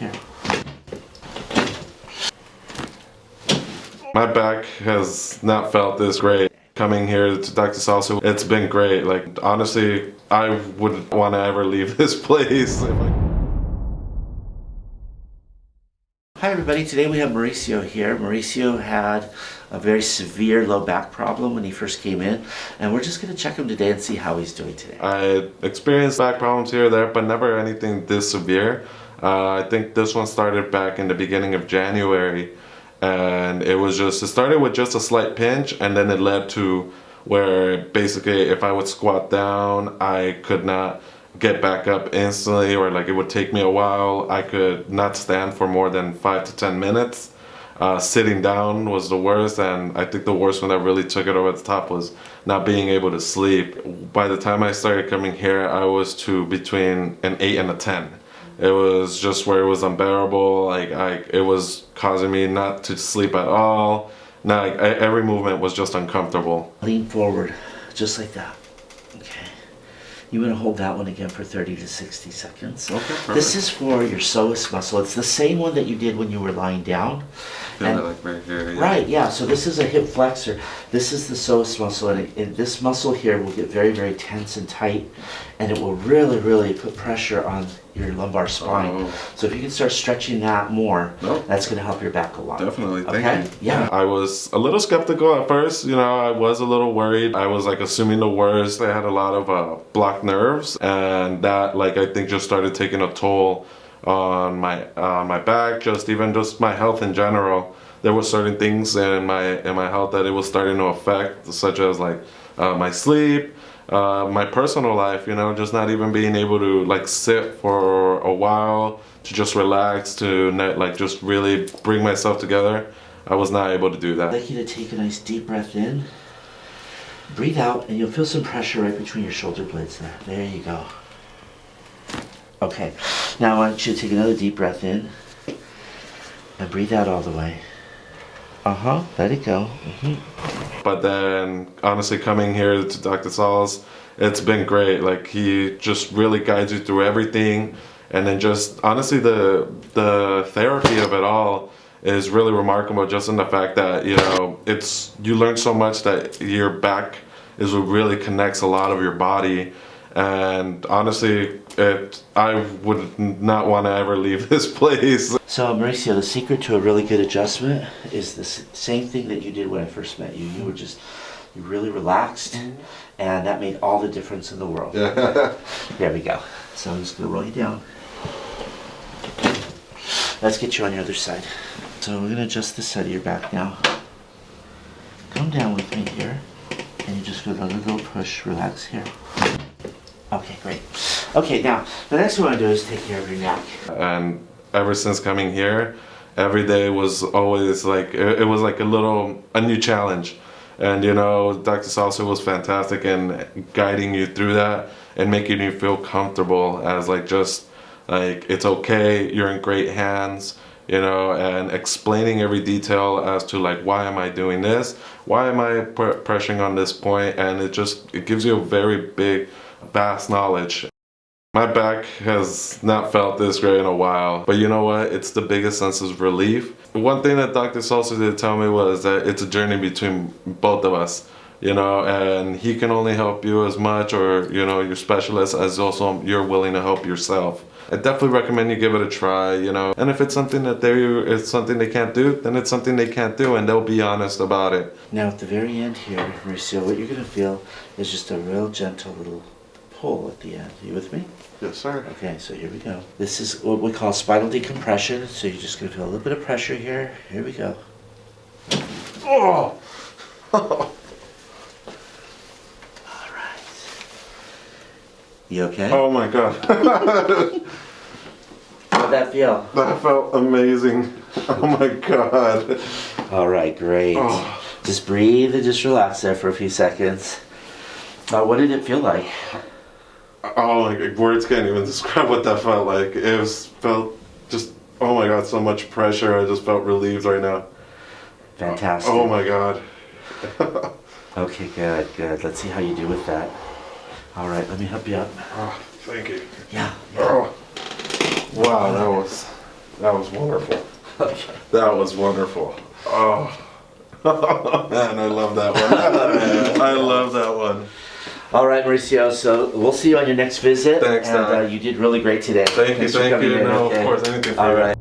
Here. My back has not felt this great. Coming here to Dr. Salsa, it's been great. Like, honestly, I wouldn't want to ever leave this place. Hi everybody, today we have Mauricio here. Mauricio had a very severe low back problem when he first came in and we're just going to check him today and see how he's doing today. I experienced back problems here or there, but never anything this severe. Uh, I think this one started back in the beginning of January and it was just, it started with just a slight pinch and then it led to where basically if I would squat down, I could not get back up instantly or like it would take me a while. I could not stand for more than five to 10 minutes. Uh, sitting down was the worst and I think the worst one that really took it over the top was not being able to sleep. By the time I started coming here, I was to between an 8 and a 10. It was just where it was unbearable, like I, it was causing me not to sleep at all. Now, like, every movement was just uncomfortable. Lean forward, just like that. Okay. You want to hold that one again for 30 to 60 seconds. Okay, perfect. This is for your psoas muscle. It's the same one that you did when you were lying down. Feel it like right here. yeah. Right, yeah. So this is a hip flexor. This is the psoas muscle, and, it, and this muscle here will get very, very tense and tight, and it will really, really put pressure on your lumbar spine. Oh. So if you can start stretching that more, Nope. that's going to help your back a lot. Definitely, thank okay? you. Yeah. I was a little skeptical at first, you know, I was a little worried. I was like assuming the worst. I had a lot of uh, blocked nerves and that like I think just started taking a toll on my uh, my back, just even just my health in general. There were certain things in my in my health that it was starting to affect, such as like uh, my sleep, uh, my personal life, you know, just not even being able to like sit for a while, to just relax, to not, like just really bring myself together. I was not able to do that. I'd like you to take a nice deep breath in, breathe out, and you'll feel some pressure right between your shoulder blades there. There you go. Okay, now I want you to take another deep breath in and breathe out all the way. Uh huh, let it go. hmm But then, honestly, coming here to Dr. Saul's, it's been great. Like he just really guides you through everything, and then just honestly, the the therapy of it all is really remarkable. Just in the fact that you know, it's you learn so much that your back is what really connects a lot of your body. And honestly, it I would not want to ever leave this place. So, Mauricio, the secret to a really good adjustment is the same thing that you did when I first met you. You were just, you really relaxed, and that made all the difference in the world. There we go. So I'm just gonna roll you down. Let's get you on your other side. So we're gonna adjust the side of your back now. Come down with me here, and you just go another little push. Relax here. Okay, great. Okay, now the next thing we want to do is take care of your neck. and ever since coming here every day was always like it, it was like a little a new challenge and you know dr salsa was fantastic in guiding you through that and making you feel comfortable as like just like it's okay you're in great hands you know and explaining every detail as to like why am i doing this why am i pressing on this point and it just it gives you a very big vast knowledge my back has not felt this great in a while, but you know what? It's the biggest sense of relief. One thing that Dr. Salsa did tell me was that it's a journey between both of us, you know, and he can only help you as much or, you know, your specialist as also you're willing to help yourself. I definitely recommend you give it a try, you know, and if it's something that they it's something they can't do, then it's something they can't do and they'll be honest about it. Now at the very end here, Mauricio, what you're gonna feel is just a real gentle little pull at the end. you with me? Yes, sir. Okay, so here we go. This is what we call spinal decompression. So you're just gonna feel a little bit of pressure here. Here we go. Oh! All right. You okay? Oh my god. How'd that feel? that felt amazing. Oh my god. All right, great. Oh. Just breathe and just relax there for a few seconds. Now, what did it feel like? Oh my words can't even describe what that felt like. It was felt just oh my god, so much pressure. I just felt relieved right now. Fantastic. Oh my god. Okay, good, good. Let's see how you do with that. All right, let me help you up. Oh, thank you. Yeah. Oh. Wow, that was That was wonderful. That was wonderful. Oh. Man, I love that one. I love that one. All right, Mauricio. So we'll see you on your next visit. Thanks, and uh, you did really great today. Thank you, Thanks for thank you. No, okay? of course, anything for All you. right.